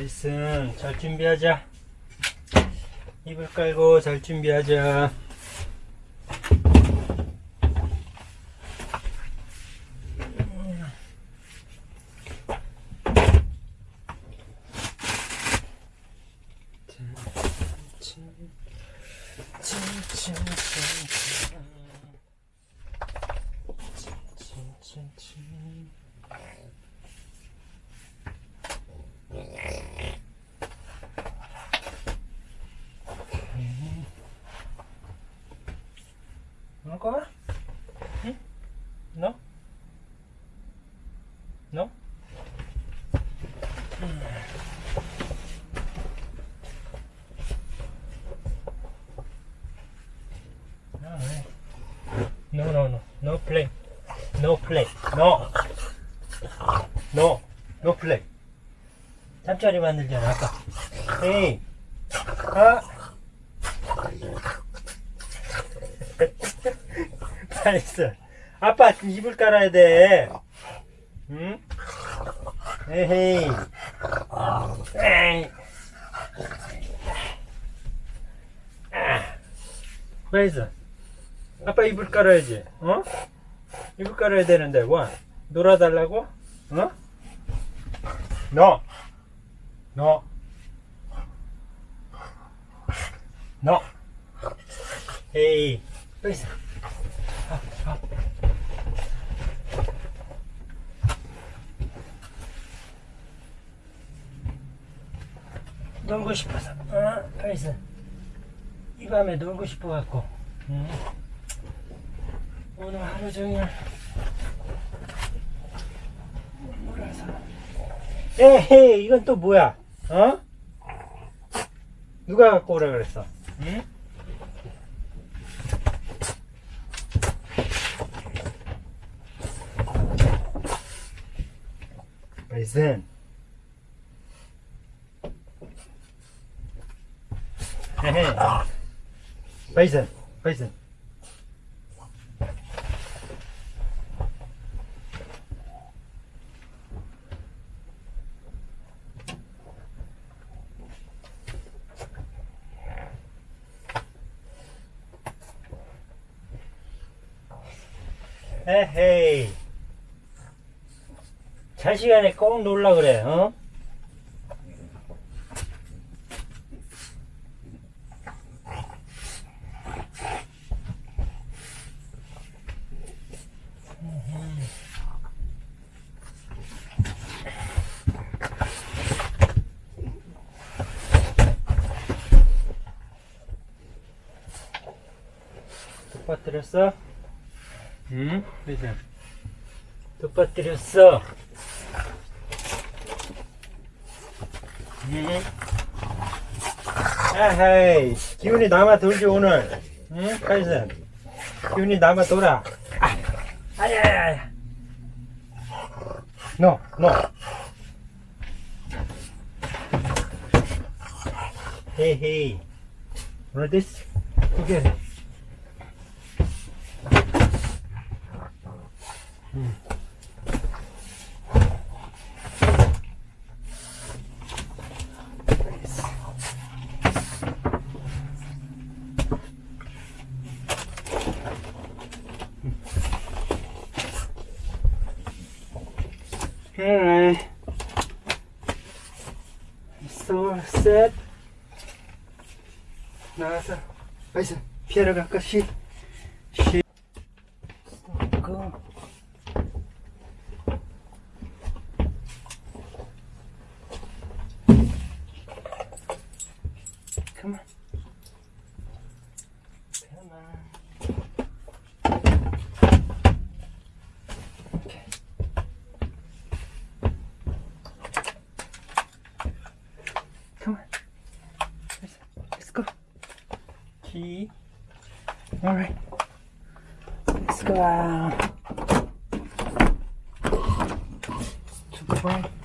나이스. 잘 준비하자. 이불 깔고 잘 준비하자. Hmm? Play. No. No. No play. 잠자리 만들잖아, 아까. 에이. 아. Nice. 아빠 이불 깔아야 돼. 응? 에헤이. 에이. Nice. 아빠 이불 깔아야지. 어? 이불 깔아야 되는데, 원. 놀아달라고? 어? 너. 너. 너. 에이. nice. 놀고 싶어서 어? 그래서 이 밤에 놀고 싶어 갖고 응? 오늘 하루 종일 놀아서 에헤이 이건 또 뭐야 어? 누가 갖고 오라 그랬어 응? Basin, basin. 에헤이 잘 시간에 꼭 놀라 그래 어? 빠뜨렸어? 응? 그래서 또 빠뜨렸어 응? 아하이 기운이 남아 돌지 오늘 응? 카이슨 기운이 남아 돌아 아, 아야야야 no no. 헤이 헤이 오 늘 this together Alright. So set. 나와서 빨리 피하러 갈까? 시. 시. go. Come on. All right. Let's go out. To the.